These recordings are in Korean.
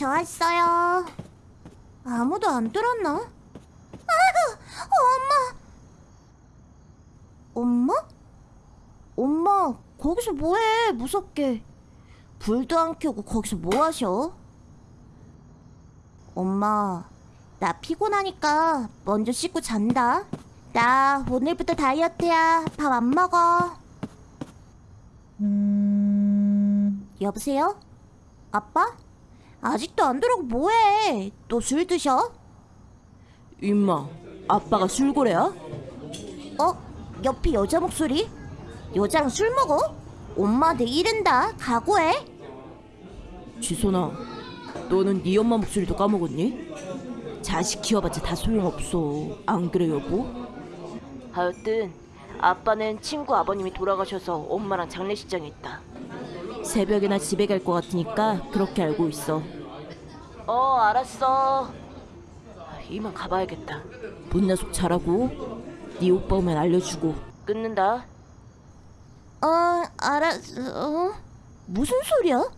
저 왔어요. 아무도 안 들었나? 아이고, 엄마. 엄마? 엄마, 거기서 뭐해? 무섭게. 불도 안 켜고 거기서 뭐 하셔? 엄마, 나 피곤하니까 먼저 씻고 잔다. 나 오늘부터 다이어트야. 밥 안 먹어. 여보세요? 아빠? 아직도 안 들어오고 뭐해? 또 술 드셔? 임마, 아빠가 술고래야? 어? 옆에 여자 목소리? 여자랑 술 먹어? 엄마 내 이른다. 각오해. 지선아, 너는 네 엄마 목소리도 까먹었니? 자식 키워봤자 다 소용없어. 안 그래 여보? 하여튼 아빠는 친구 아버님이 돌아가셔서 엄마랑 장례식장에 있다. 새벽에나 집에 갈 것 같으니까 그렇게 알고 있어. 어, 알았어. 이만 가봐야겠다. 문야속 잘하고 네 오빠 오면 알려주고 끊는다. 어, 알았어. 어? 무슨 소리야?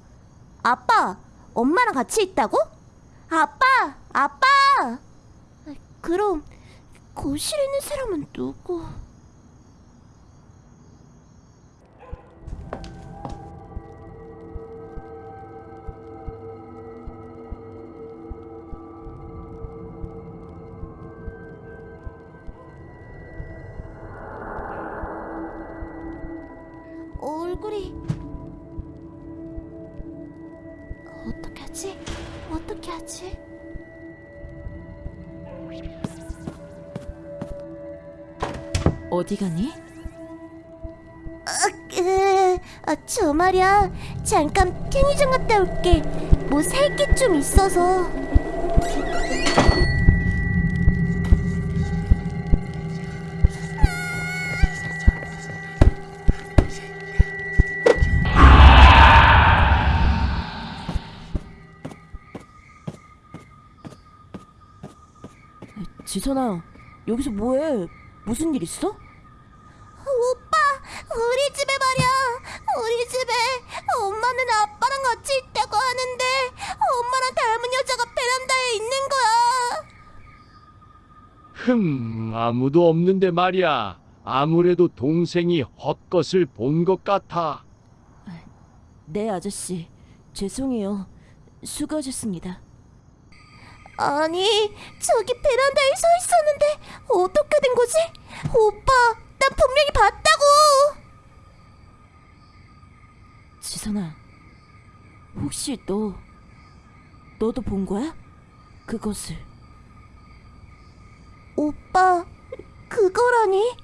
아빠, 엄마랑 같이 있다고? 아빠, 아빠. 그럼 거실에 있는 사람은 누구? 얼굴이 어떻게 하지? 어떻게 하지? 어디 가니? 으, 아, 저 말이야. 잠깐 편의점 갔다 올게. 뭐 살 게 좀 있어서. 지선아, 여기서 뭐해? 무슨 일 있어? 오빠, 우리 집에 말이야. 우리 집에 엄마는 아빠랑 같이 있다고 하는데 엄마랑 닮은 여자가 베란다에 있는 거야. 흠, 아무도 없는데 말이야. 아무래도 동생이 헛것을 본 것 같아. 네 아저씨, 죄송해요. 수고하셨습니다. 아니, 저기 베란다에 서 있었는데 어떻게 된 거지? 오빠, 난 분명히 봤다고. 지선아, 혹시 너 너도 본 거야? 그것을 오빠, 그거라니?